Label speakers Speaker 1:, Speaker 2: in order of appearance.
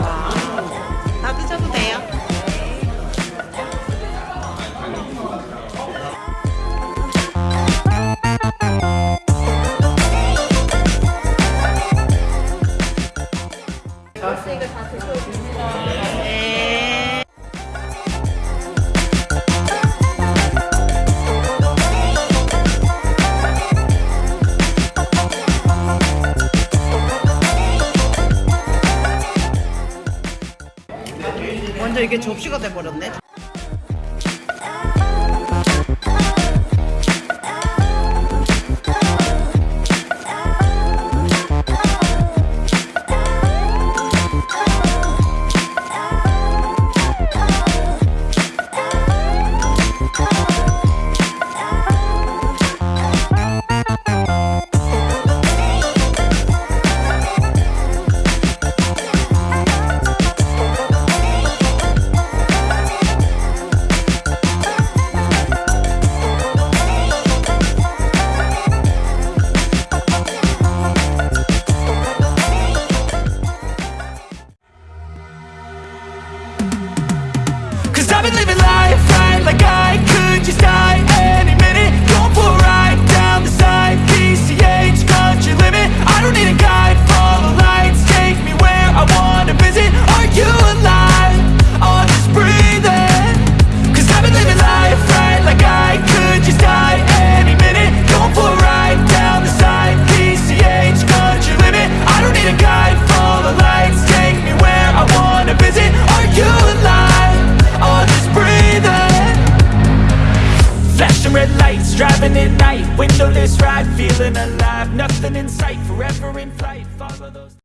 Speaker 1: 아, 다 드셔도
Speaker 2: 돼요. 다 드셔도 됩니다. 네. 완전 이게 접시가 돼버렸네. I've been living life right like I could just die Flashing red lights, driving at night. Windowless ride, feeling alive. Nothing in sight, forever in flight. Follow those